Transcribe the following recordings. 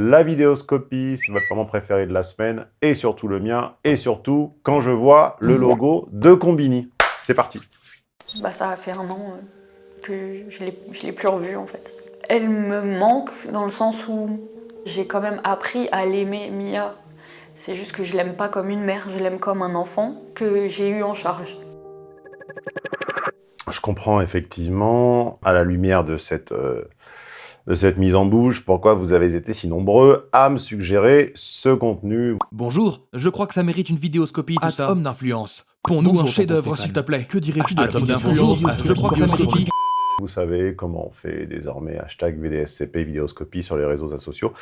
la vidéoscopie, c'est votre moment préféré de la semaine, et surtout le mien, et surtout quand je vois le logo de Combini. C'est parti bah, Ça a fait un an euh, que je ne l'ai plus revue en fait. Elle me manque dans le sens où j'ai quand même appris à l'aimer, Mia. C'est juste que je l'aime pas comme une mère, je l'aime comme un enfant que j'ai eu en charge. Je comprends effectivement, à la lumière de cette, euh, de cette mise en bouche, pourquoi vous avez été si nombreux à me suggérer ce contenu. Bonjour, je crois que ça mérite une vidéoscopie tout ça. homme d'influence. Pour nous un chef-d'œuvre, s'il te plaît. Que dirais-tu de homme d'influence Je crois que ça mérite vous savez comment on fait désormais hashtag VDSCP vidéoscopie sur les réseaux sociaux.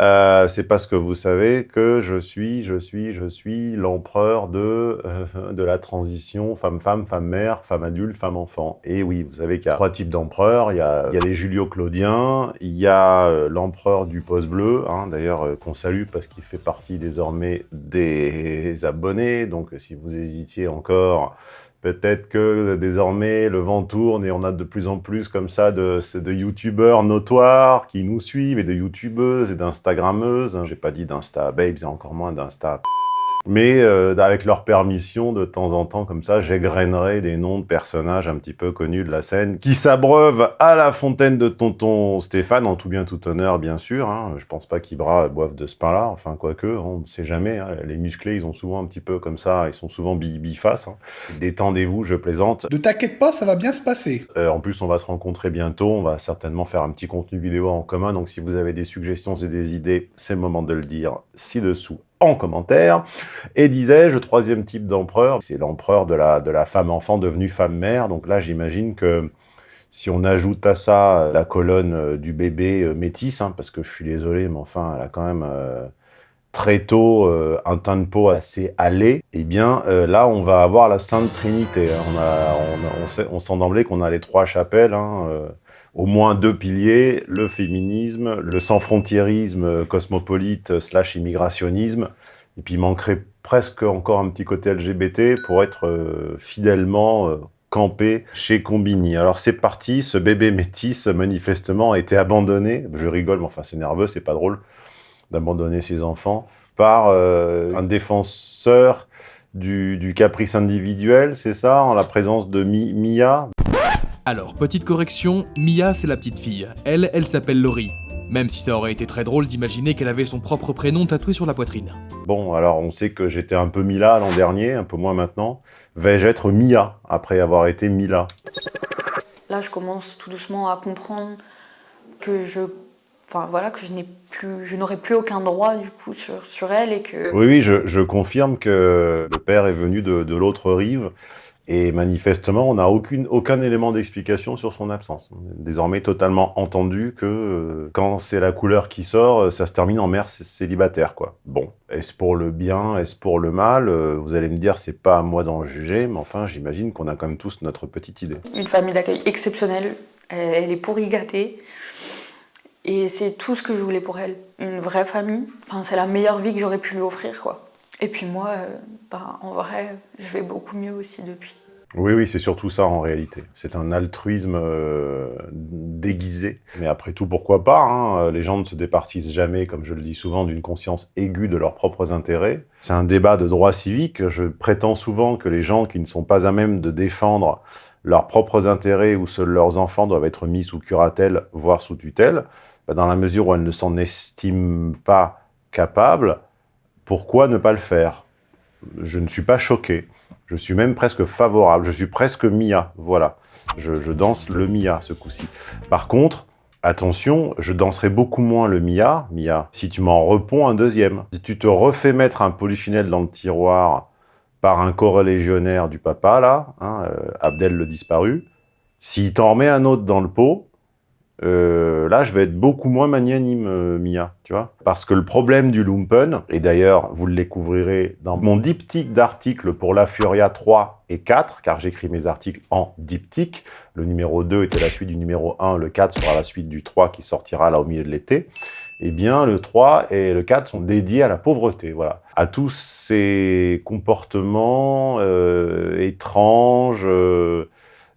Euh, c'est parce que vous savez que je suis, je suis, je suis l'empereur de, euh, de la transition femme-femme, femme-mère, femme-adulte, femme-enfant. Et oui, vous savez qu'il y a trois types d'empereurs. Il, y a, il y a les Julio-Claudiens, il y a euh, l'empereur du poste bleu, hein, d'ailleurs qu'on salue parce qu'il fait partie désormais des abonnés. Donc si vous hésitiez encore Peut-être que désormais le vent tourne et on a de plus en plus comme ça de, de youtubeurs notoires qui nous suivent et de youtubeuses et d'instagrammeuses. J'ai pas dit d'insta babes et encore moins d'insta mais euh, avec leur permission, de temps en temps, comme ça, j'égrainerai des noms de personnages un petit peu connus de la scène qui s'abreuvent à la fontaine de tonton Stéphane, en tout bien tout honneur, bien sûr. Hein. Je pense pas qu'Ibra boive de ce pain-là, enfin, quoique, on ne sait jamais. Hein. Les musclés, ils ont souvent un petit peu comme ça, ils sont souvent bi-face. Hein. Détendez-vous, je plaisante. Ne t'inquiète pas, ça va bien se passer. Euh, en plus, on va se rencontrer bientôt, on va certainement faire un petit contenu vidéo en commun, donc si vous avez des suggestions et des idées, c'est le moment de le dire ci-dessous en commentaire. Et disais-je, troisième type d'empereur, c'est l'empereur de la, de la femme-enfant devenue femme-mère. Donc là, j'imagine que si on ajoute à ça la colonne euh, du bébé euh, métis, hein, parce que je suis désolé, mais enfin, elle a quand même euh, très tôt un teint de peau assez et eh bien là, on va avoir la Sainte Trinité. On, a, on, on, sent d'emblée qu'on a les trois chapelles, hein, au moins deux piliers, le féminisme, le sans-frontiérisme cosmopolite slash immigrationnisme, et puis il manquerait presque encore un petit côté LGBT pour être euh, fidèlement euh, campé chez Combini. Alors c'est parti, ce bébé métis manifestement a été abandonné, je rigole mais enfin c'est nerveux, c'est pas drôle d'abandonner ses enfants, par euh, un défenseur du, du caprice individuel, c'est ça, en la présence de Mia? Alors, petite correction, Mia c'est la petite fille. Elle, elle s'appelle Laurie. Même si ça aurait été très drôle d'imaginer qu'elle avait son propre prénom tatoué sur la poitrine. Bon, alors on sait que j'étais un peu Mila l'an dernier, un peu moins maintenant. Vais-je être Mia après avoir été Mila? Là, je commence tout doucement à comprendre que je enfin voilà que je n'ai plus je n'aurai plus aucun droit du coup sur, sur elle et que oui oui je, je confirme que le père est venu de, de l'autre rive et manifestement, on n'a aucun élément d'explication sur son absence. Désormais totalement entendu que euh, quand c'est la couleur qui sort, euh, ça se termine en mère célibataire. quoi. Bon, est-ce pour le bien, est-ce pour le mal? Euh, Vous allez me dire, c'est pas à moi d'en juger, mais enfin, j'imagine qu'on a quand même tous notre petite idée. Une famille d'accueil exceptionnelle, elle est pourri gâtée. Et c'est tout ce que je voulais pour elle. Une vraie famille. Enfin, c'est la meilleure vie que j'aurais pu lui offrir, quoi. Et puis moi, euh, bah, en vrai, je vais beaucoup mieux aussi depuis. Oui, oui, c'est surtout ça en réalité. C'est un altruisme euh, déguisé. Mais après tout, pourquoi pas hein? Les gens ne se départissent jamais, comme je le dis souvent, d'une conscience aiguë de leurs propres intérêts. C'est un débat de droit civique. Je prétends souvent que les gens qui ne sont pas à même de défendre leurs propres intérêts ou seuls leurs enfants doivent être mis sous curatelle, voire sous tutelle, bah, dans la mesure où elles ne s'en estiment pas capables, pourquoi ne pas le faire? Je ne suis pas choqué. Je suis même presque favorable. Je suis presque Mia. Voilà. Je, danse le Mia ce coup-ci. Par contre, attention, je danserai beaucoup moins le Mia, Mia, si tu m'en reponds un deuxième. Si tu te refais mettre un polichinelle dans le tiroir par un corps-légionnaire du papa, là, hein, euh, Abdel le disparu, s'il t'en remet un autre dans le pot, euh, là, je vais être beaucoup moins magnanime, euh, Mia, tu vois. Parce que le problème du lumpen, et d'ailleurs, vous le découvrirez dans mon diptyque d'articles pour la Furia 3 et 4, car j'écris mes articles en diptyque. Le numéro 2 était la suite du numéro 1, le 4 sera la suite du 3 qui sortira là au milieu de l'été. Eh bien, le 3 et le 4 sont dédiés à la pauvreté, voilà. À tous ces comportements euh, étranges,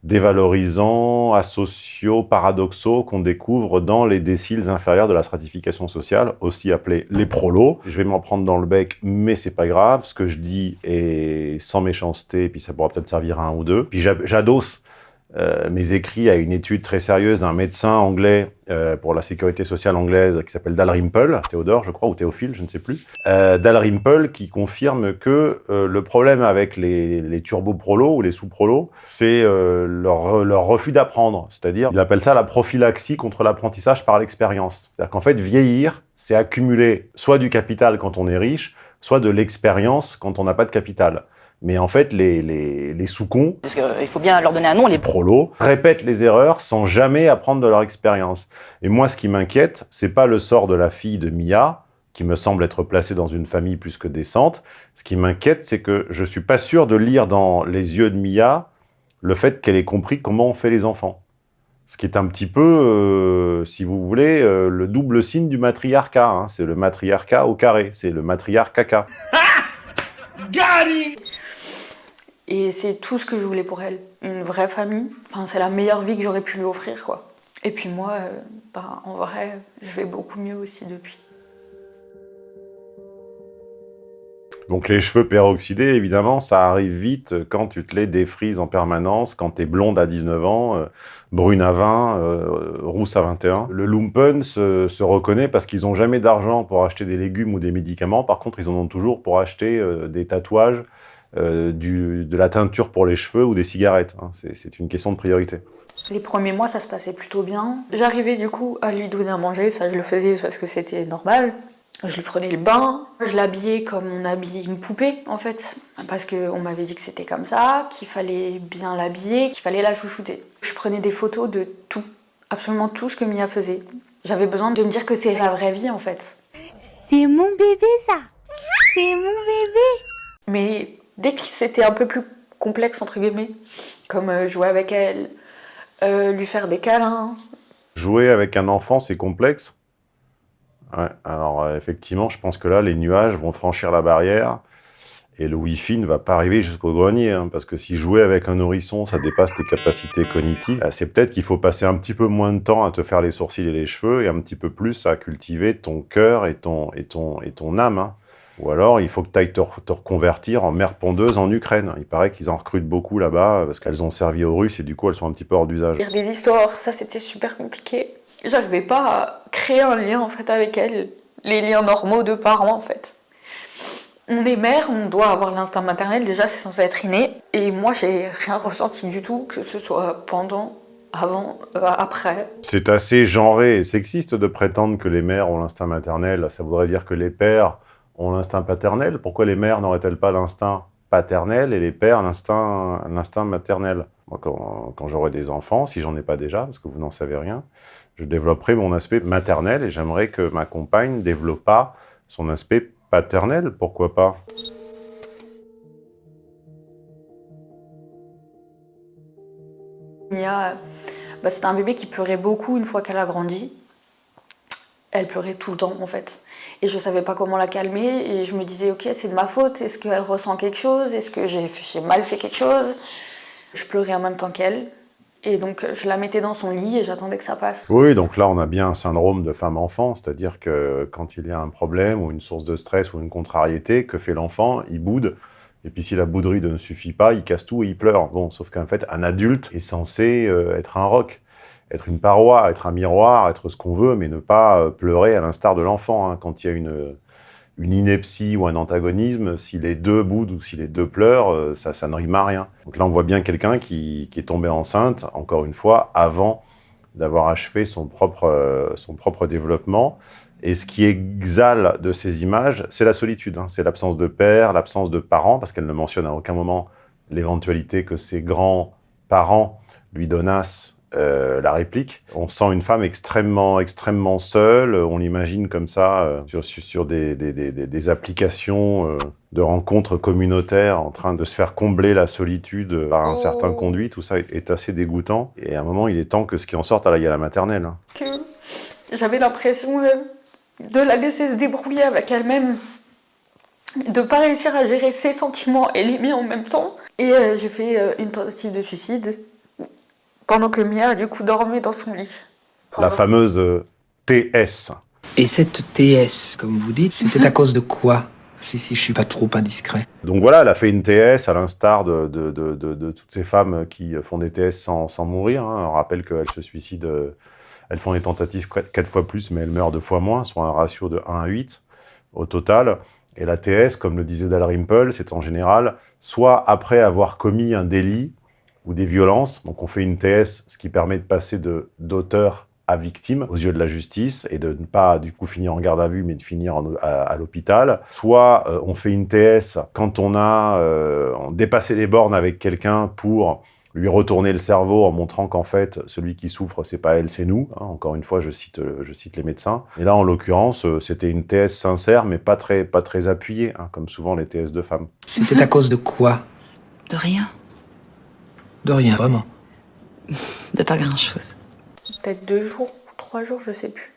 dévalorisants, asociaux, paradoxaux qu'on découvre dans les déciles inférieurs de la stratification sociale, aussi appelés les prolos. Je vais m'en prendre dans le bec, mais c'est pas grave. Ce que je dis est sans méchanceté, puis ça pourra peut-être servir à un ou deux. Puis j'adosse euh, mes écrits à une étude très sérieuse d'un médecin anglais euh, pour la sécurité sociale anglaise qui s'appelle Dalrymple, Théodore je crois, ou Théophile, je ne sais plus, euh, Dalrymple qui confirme que euh, le problème avec les, les turbo-prolos ou les sous-prolos, c'est leur, leur, refus d'apprendre, c'est-à-dire, il appelle ça la prophylaxie contre l'apprentissage par l'expérience. C'est-à-dire qu'en fait, vieillir, c'est accumuler soit du capital quand on est riche, soit de l'expérience quand on n'a pas de capital. Mais en fait, les, les, les sous-cons... Parce qu'il faut bien leur donner un nom, les prolos, répètent les erreurs sans jamais apprendre de leur expérience. Et moi, ce qui m'inquiète, c'est pas le sort de la fille de Mia, qui me semble être placée dans une famille plus que décente. Ce qui m'inquiète, c'est que je suis pas sûr de lire dans les yeux de Mia le fait qu'elle ait compris comment on fait les enfants. Ce qui est un petit peu, euh, si vous voulez, euh, le double signe du matriarcat. Hein. C'est le matriarcat au carré, c'est le matriarcat caca. Gary et c'est tout ce que je voulais pour elle. Une vraie famille. Enfin, c'est la meilleure vie que j'aurais pu lui offrir, quoi. Et puis moi, euh, bah, en vrai, je vais beaucoup mieux aussi depuis. Donc les cheveux peroxydés, évidemment, ça arrive vite quand tu te les défrises en permanence, quand tu es blonde à 19 ans, euh, brune à 20, euh, rousse à 21. Le lumpen se reconnaît parce qu'ils n'ont jamais d'argent pour acheter des légumes ou des médicaments. Par contre, ils en ont toujours pour acheter des tatouages, euh, du, de la teinture pour les cheveux ou des cigarettes. Hein. C'est une question de priorité. Les premiers mois, ça se passait plutôt bien. J'arrivais du coup à lui donner à manger, ça je le faisais parce que c'était normal. Je lui prenais le bain, je l'habillais comme on habille une poupée en fait, parce qu'on m'avait dit que c'était comme ça, qu'il fallait bien l'habiller, qu'il fallait la chouchouter. Je prenais des photos de tout, absolument tout ce que Mia faisait. J'avais besoin de me dire que c'est la vraie vie en fait. C'est mon bébé ça C'est mon bébé Mais dès que c'était un peu plus complexe, entre guillemets, comme euh, jouer avec elle, euh, lui faire des câlins. Jouer avec un enfant, c'est complexe Ouais, alors euh, effectivement, je pense que là, les nuages vont franchir la barrière et le Wi-Fi ne va pas arriver jusqu'au grenier, hein, parce que si jouer avec un nourrisson, ça dépasse tes capacités cognitives, c'est peut-être qu'il faut passer un petit peu moins de temps à te faire les sourcils et les cheveux, et un petit peu plus à cultiver ton cœur et ton, et ton, et ton âme. Hein. Ou alors, il faut que tu ailles te, reconvertir en mère pondeuse en Ukraine. Il paraît qu'ils en recrutent beaucoup là-bas parce qu'elles ont servi aux Russes et du coup, elles sont un petit peu hors d'usage. Lire des histoires, ça c'était super compliqué. J'arrivais pas à créer un lien en fait avec elles, les liens normaux de parents en fait. On est mère, on doit avoir l'instinct maternel, déjà c'est censé être inné. Et moi j'ai rien ressenti du tout, que ce soit pendant, avant, euh, après. C'est assez genré et sexiste de prétendre que les mères ont l'instinct maternel. Ça voudrait dire que les pères ont l'instinct paternel, pourquoi les mères n'auraient-elles pas l'instinct paternel et les pères l'instinct maternel? Quand, j'aurai des enfants, si j'en ai pas déjà, parce que vous n'en savez rien, je développerai mon aspect maternel et j'aimerais que ma compagne développe pas son aspect paternel, pourquoi pas? Mia, bah, c'était un bébé qui pleurait beaucoup une fois qu'elle a grandi. Elle pleurait tout le temps en fait et je savais pas comment la calmer et je me disais ok c'est de ma faute, est-ce qu'elle ressent quelque chose, est-ce que j'ai mal fait quelque chose? Je pleurais en même temps qu'elle et donc je la mettais dans son lit et j'attendais que ça passe. Oui donc là on a bien un syndrome de femme-enfant, c'est-à-dire que quand il y a un problème ou une source de stress ou une contrariété, que fait l'enfant? Il boude et puis si la bouderie ne suffit pas, il casse tout et il pleure. Bon, sauf qu'en fait, un adulte est censé euh, être un roc être une paroi, être un miroir, être ce qu'on veut, mais ne pas euh, pleurer à l'instar de l'enfant. Hein. Quand il y a une, une ineptie ou un antagonisme, si les deux boudent ou si les deux pleurent, euh, ça, ne rime à rien. Donc là, on voit bien quelqu'un qui, est tombé enceinte, encore une fois, avant d'avoir achevé son propre, euh, son propre développement. Et ce qui exhale de ces images, c'est la solitude. Hein. C'est l'absence de père, l'absence de parents, parce qu'elle ne mentionne à aucun moment l'éventualité que ses grands-parents lui donnassent euh, la réplique. On sent une femme extrêmement, extrêmement seule. On l'imagine comme ça euh, sur, sur des, des, des, des, applications euh, de rencontres communautaires en train de se faire combler la solitude par un oh. certain conduit. Tout ça est, assez dégoûtant. Et à un moment, il est temps que ce qui en sorte à la, à la maternelle. Hein. J'avais l'impression de la laisser se débrouiller avec elle-même, de pas réussir à gérer ses sentiments et les miens en même temps. Et j'ai fait une tentative de suicide pendant que Mia, du coup, dormait dans son lit. La fameuse euh, TS. Et cette TS, comme vous dites, c'était à cause de quoi? Si, si je suis pas trop indiscret. Donc voilà, elle a fait une TS à l'instar de, de, de, de, toutes ces femmes qui font des TS sans, sans mourir. Hein. On rappelle qu'elles se suicident, euh, elles font des tentatives 4 fois plus, mais elles meurent deux fois moins, soit un ratio de 1 à 8 au total. Et la TS, comme le disait Dalrymple, c'est en général soit après avoir commis un délit ou des violences, donc on fait une TS, ce qui permet de passer d'auteur à victime aux yeux de la justice et de ne pas du coup finir en garde à vue mais de finir à, l'hôpital. Soit euh, on fait une TS quand on a euh, dépassé les bornes avec quelqu'un pour lui retourner le cerveau en montrant qu'en fait, celui qui souffre, c'est pas elle, c'est nous. Hein. encore une fois, je cite, je cite les médecins. Et là, en l'occurrence, euh, c'était une TS sincère, mais pas très, pas très appuyée, hein, comme souvent les TS de femmes. C'était à cause de quoi? De rien. De rien, vraiment De pas grand-chose peut-être deux jours, trois jours, je sais plus.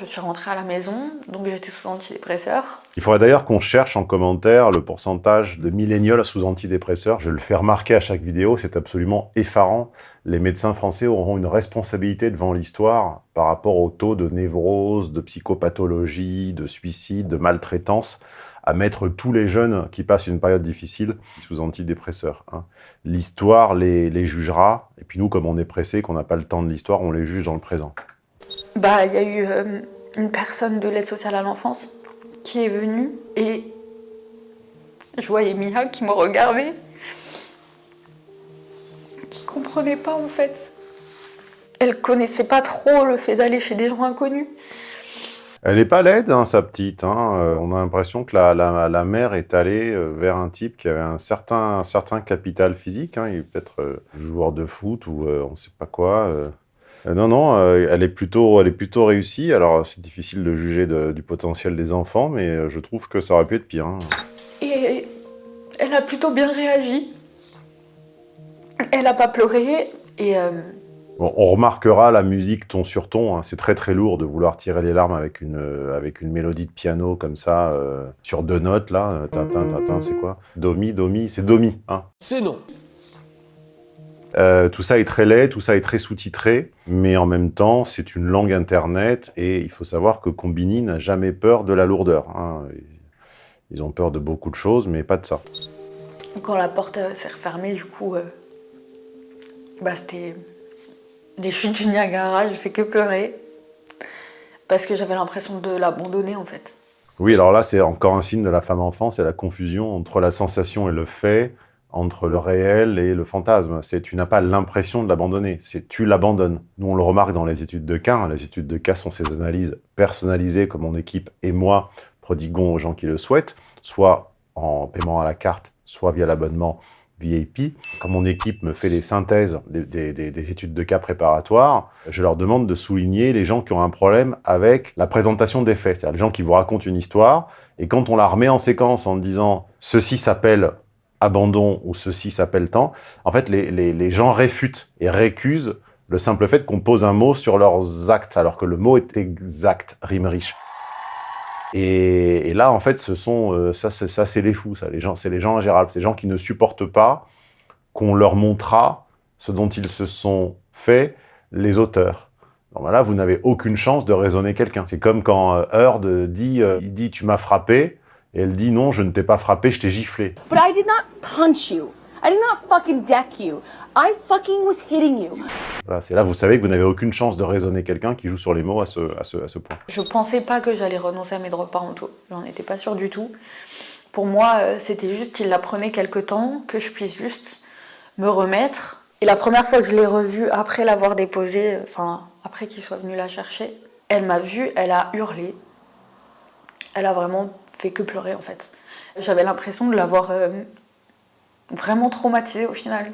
Je suis rentrée à la maison, donc j'étais sous antidépresseur. Il faudrait d'ailleurs qu'on cherche en commentaire le pourcentage de millénials sous antidépresseurs. Je le fais remarquer à chaque vidéo, c'est absolument effarant. Les médecins français auront une responsabilité devant l'histoire par rapport au taux de névrose, de psychopathologie, de suicide, de maltraitance à mettre tous les jeunes qui passent une période difficile sous antidépresseurs. Hein. L'histoire les, jugera, et puis nous, comme on est pressé, qu'on n'a pas le temps de l'histoire, on les juge dans le présent. Bah, il y a eu euh, une personne de l'aide sociale à l'enfance qui est venue, et je voyais Mia qui me regardait, qui comprenait pas en fait. Elle connaissait pas trop le fait d'aller chez des gens inconnus. Elle n'est pas laide, hein, sa petite. Hein. Euh, on a l'impression que la, la, mère est allée euh, vers un type qui avait un certain, certain capital physique. Hein. Il est peut-être euh, joueur de foot ou on ne sait pas quoi. non, non, elle, est plutôt, elle est plutôt réussie. Alors, c'est difficile de juger du potentiel des enfants, mais je trouve que ça aurait pu être pire. Et elle a plutôt bien réagi. Elle n'a pas pleuré. Et on remarquera la musique ton sur ton, hein. c'est très très lourd de vouloir tirer les larmes avec une, euh, avec une mélodie de piano comme ça, euh, sur deux notes là, euh, c'est quoi? Domi, Domi, c'est Domi. Hein. C'est non. tout ça est très laid, tout ça est très sous-titré, mais en même temps, c'est une langue internet, et il faut savoir que Combini n'a jamais peur de la lourdeur. Hein. Ils ont peur de beaucoup de choses, mais pas de ça. Quand la porte s'est refermée, du coup, bah, c'était les chutes du Niagara, j'ai fait que pleurer. Parce que j'avais l'impression de l'abandonner, en fait. Oui, alors là, c'est encore un signe de la femme enfant, c'est la confusion entre la sensation et le fait, entre le réel et le fantasme. C'est tu n'as pas l'impression de l'abandonner, c'est tu l'abandonnes. Nous, on le remarque dans les études de cas. Les études de cas sont ces analyses personnalisées que mon équipe et moi prodiguons aux gens qui le souhaitent, soit en paiement à la carte, soit via l'abonnement VIP, quand mon équipe me fait les synthèses des, études de cas préparatoires, je leur demande de souligner les gens qui ont un problème avec la présentation des faits, c'est-à-dire les gens qui vous racontent une histoire, et quand on la remet en séquence en disant « ceci s'appelle abandon » ou « ceci s'appelle tant », en fait, les, les gens réfutent et récusent le simple fait qu'on pose un mot sur leurs actes, alors que le mot est exact, rime riche. Et, là, en fait, ce sont, euh, ça, c'est les fous, ça. Les gens, c'est les gens en général, c'est les gens qui ne supportent pas qu'on leur montrera ce dont ils se sont faits les auteurs. Donc là, vous n'avez aucune chance de raisonner quelqu'un. C'est comme quand euh, Heard dit, euh, il dit, tu m'as frappé, et elle dit, non, je ne t'ai pas frappé, je t'ai giflé. But I did not punch you. I did not fucking deck you. I fucking was hitting you. Voilà, c'est là, vous savez que vous n'avez aucune chance de raisonner quelqu'un qui joue sur les mots à ce, à ce, à ce point. Je pensais pas que j'allais renoncer à mes droits parentaux. J'en étais pas sûre du tout. Pour moi, euh, c'était juste qu'il la prenait quelque temps, que je puisse juste me remettre. Et la première fois que je l'ai revue, après l'avoir déposée, enfin, après qu'il soit venu la chercher, elle m'a vue, elle a hurlé. Elle a vraiment fait que pleurer, en fait. J'avais l'impression de l'avoir euh, vraiment traumatisée au final.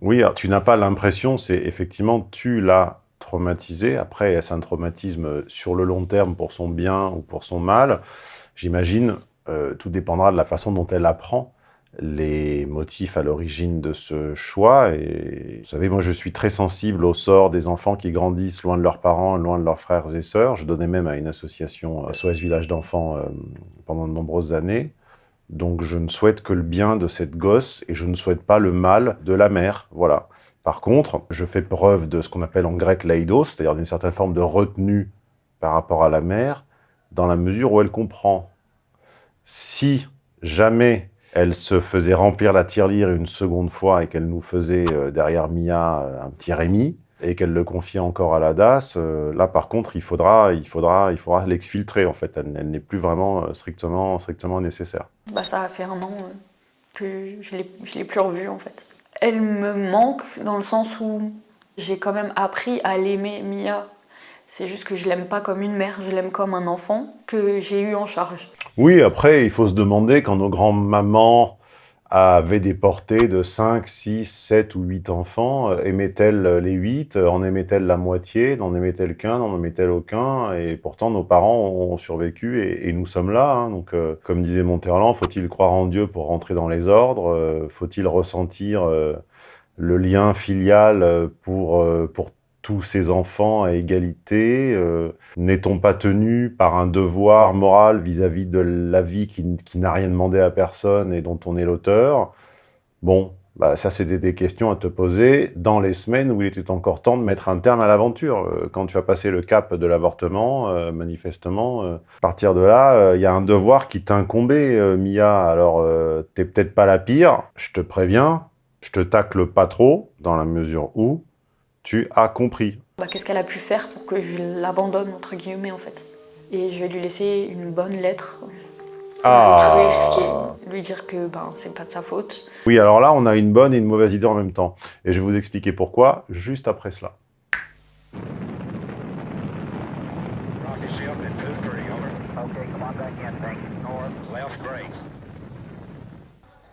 Oui, tu n'as pas l'impression, c'est effectivement, tu l'as traumatisé. Après, est-ce un traumatisme sur le long terme pour son bien ou pour son mal? J'imagine, euh, tout dépendra de la façon dont elle apprend les motifs à l'origine de ce choix. Et vous savez, moi, je suis très sensible au sort des enfants qui grandissent loin de leurs parents, loin de leurs frères et sœurs. Je donnais même à une association, SOS Village d'enfants, euh, pendant de nombreuses années. Donc je ne souhaite que le bien de cette gosse et je ne souhaite pas le mal de la mère. Voilà. Par contre, je fais preuve de ce qu'on appelle en grec l'aidos, c'est-à-dire d'une certaine forme de retenue par rapport à la mère, dans la mesure où elle comprend. Si jamais elle se faisait remplir la tirelire une seconde fois et qu'elle nous faisait euh, derrière Mia euh, un petit Rémi, et qu'elle le confiait encore à la DAS, euh, là par contre il faudra il faudra, il faudra l'exfiltrer en fait, elle, elle n'est plus vraiment euh, strictement, strictement nécessaire. Bah, ça a fait un an euh, que je ne l'ai plus revue en fait. Elle me manque dans le sens où j'ai quand même appris à l'aimer Mia. C'est juste que je l'aime pas comme une mère, je l'aime comme un enfant que j'ai eu en charge. Oui, après il faut se demander quand nos grands-mamans avaient des portées de 5, 6, 7 ou 8 enfants, euh, aimaient-elles les 8, en aimaient-elles la moitié, n'en aimaient-elles qu'un, n'en aimaient-elles aucun, et pourtant nos parents ont survécu et, nous sommes là. hein. donc, euh, comme disait Monterland, faut-il croire en Dieu pour rentrer dans les ordres? Euh, Faut-il ressentir euh, le lien filial euh, pour, euh, pour tous ces enfants à égalité Euh, N'est-on pas tenu par un devoir moral vis-à-vis de la vie qui, n'a rien demandé à personne et dont on est l'auteur? Bon, bah ça c'est des, questions à te poser dans les semaines où il était encore temps de mettre un terme à l'aventure. Euh, Quand tu as passé le cap de l'avortement, euh, manifestement, à partir de là, il y a un devoir qui t'incombait, Mia. Alors, t'es peut-être pas la pire, je te préviens, je te tacle pas trop, dans la mesure où tu as compris. Bah, Qu'est-ce qu'elle a pu faire pour que je l'abandonne entre guillemets en fait? Et je vais lui laisser une bonne lettre. Je vais tout lui expliquer, lui dire que ben, c'est pas de sa faute. Oui, alors là, on a une bonne et une mauvaise idée en même temps. Et je vais vous expliquer pourquoi, juste après cela.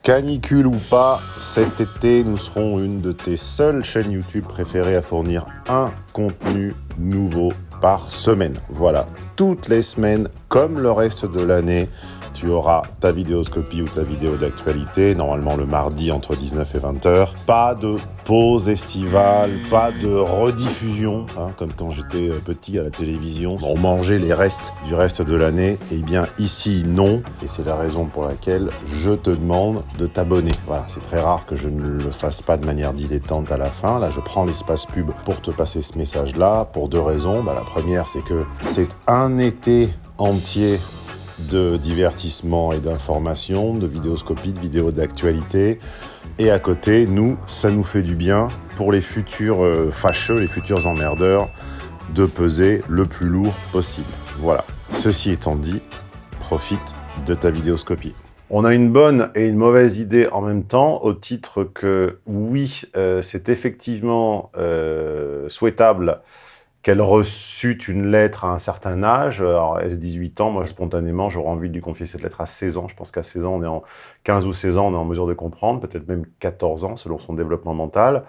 Canicule ou pas, cet été, nous serons une de tes seules chaînes YouTube préférées à fournir un contenu nouveau par semaine. Voilà, toutes les semaines, comme le reste de l'année, tu auras ta vidéoscopie ou ta vidéo d'actualité, normalement le mardi entre 19 et 20 heures. Pas de pause estivale, pas de rediffusion, hein, comme quand j'étais euh, petit à la télévision. On mangeait les restes du reste de l'année. Eh bien ici, non. Et c'est la raison pour laquelle je te demande de t'abonner. Voilà, c'est très rare que je ne le fasse pas de manière dilettante à la fin. Là, je prends l'espace pub pour te passer ce message-là pour deux raisons. Bah, la première, c'est que c'est un été entier de divertissement et d'information, de vidéoscopie, de vidéos d'actualité. Et à côté, nous, ça nous fait du bien pour les futurs euh, fâcheux, les futurs emmerdeurs, de peser le plus lourd possible. Voilà. Ceci étant dit, profite de ta vidéoscopie. On a une bonne et une mauvaise idée en même temps, au titre que oui, euh, c'est effectivement euh, souhaitable qu'elle reçut une lettre à un certain âge. Alors, est-ce 18 ans? Moi, spontanément, j'aurais envie de lui confier cette lettre à 16 ans. Je pense qu'à 16 ans, on est en 15 ou 16 ans, on est en mesure de comprendre, peut-être même 14 ans, selon son développement mental.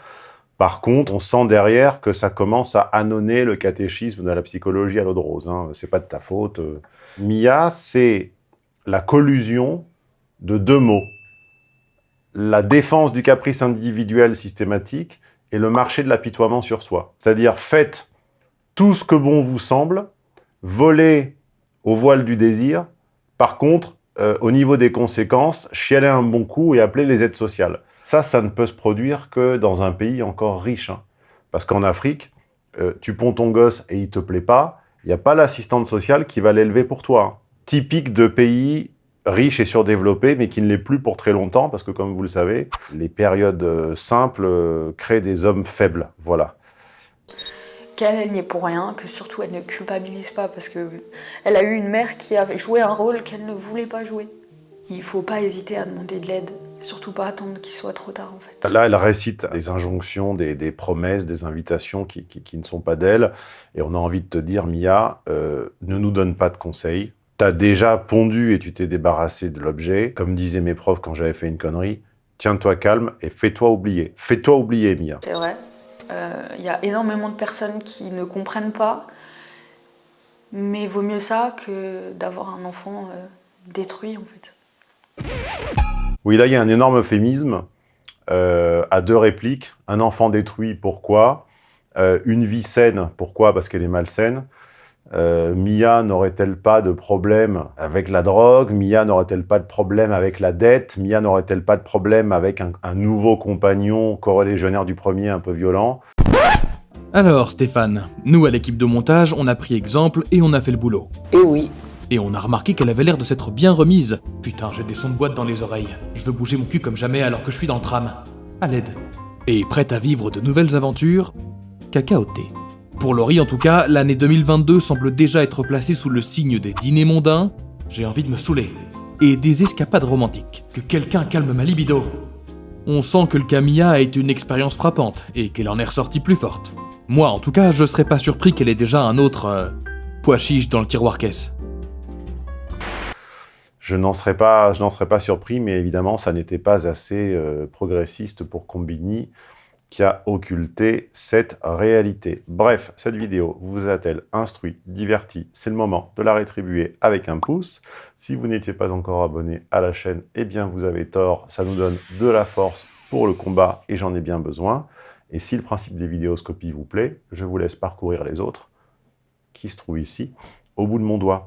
Par contre, on sent derrière que ça commence à annoncer le catéchisme de la psychologie à l'eau de rose. Hein. C'est pas de ta faute. Mia, c'est la collusion de deux mots. La défense du caprice individuel systématique et le marché de l'apitoiement sur soi. C'est-à-dire, faites tout ce que bon vous semble, voler au voile du désir. Par contre, euh, au niveau des conséquences, chialer un bon coup et appeler les aides sociales. Ça, ça ne peut se produire que dans un pays encore riche. hein. Parce qu'en Afrique, euh, tu ponds ton gosse et il te plaît pas, il n'y a pas l'assistante sociale qui va l'élever pour toi. hein. Typique de pays riches et surdéveloppés, mais qui ne l'est plus pour très longtemps, parce que comme vous le savez, les périodes euh, simples créent des hommes faibles. Voilà. Qu'elle n'y est pour rien, que surtout elle ne culpabilise pas parce que elle a eu une mère qui avait joué un rôle qu'elle ne voulait pas jouer. Il faut pas hésiter à demander de l'aide, surtout pas attendre qu'il soit trop tard en fait. Là, elle récite des injonctions, des, des promesses, des invitations qui, qui- qui ne sont pas d'elle. Et on a envie de te dire, Mia, euh, ne nous donne pas de conseils. T'as déjà pondu et tu t'es débarrassé de l'objet. Comme disaient mes profs quand j'avais fait une connerie, tiens-toi calme et fais-toi oublier. Fais-toi oublier, Mia. C'est vrai. Euh, Il y a énormément de personnes qui ne comprennent pas, mais vaut mieux ça que d'avoir un enfant euh, détruit en fait. Oui, là, il y a un énorme euphémisme euh, à deux répliques. Un enfant détruit, pourquoi? Euh, Une vie saine, pourquoi? Parce qu'elle est malsaine. Euh, Mia n'aurait-elle pas de problème avec la drogue? Mia n'aurait-elle pas de problème avec la dette? Mia n'aurait-elle pas de problème avec un, un nouveau compagnon corélégionnaire du premier un peu violent? Alors Stéphane, nous à l'équipe de montage, on a pris exemple et on a fait le boulot. Et oui. Et on a remarqué qu'elle avait l'air de s'être bien remise. Putain, j'ai des sons de boîte dans les oreilles. Je veux bouger mon cul comme jamais alors que je suis dans le tram. À l'aide. Et prête à vivre de nouvelles aventures Cacaoté. Pour Laurie en tout cas, l'année 2022 semble déjà être placée sous le signe des dîners mondains, j'ai envie de me saouler, et des escapades romantiques. Que quelqu'un calme ma libido. On sent que le Camilla a été une expérience frappante, et qu'elle en est ressortie plus forte. Moi en tout cas, je serais pas surpris qu'elle ait déjà un autre... euh, pois chiche dans le tiroir caisse. Je n'en serais, pas- je n'en serais pas surpris, mais évidemment, ça n'était pas assez euh, progressiste pour Combini, qui a occulté cette réalité. Bref, cette vidéo vous a-t-elle instruit, diverti C'est le moment de la rétribuer avec un pouce. Si vous n'étiez pas encore abonné à la chaîne, eh bien vous avez tort, ça nous donne de la force pour le combat et j'en ai bien besoin. Et si le principe des vidéoscopies vous plaît, je vous laisse parcourir les autres, qui se trouvent ici, au bout de mon doigt.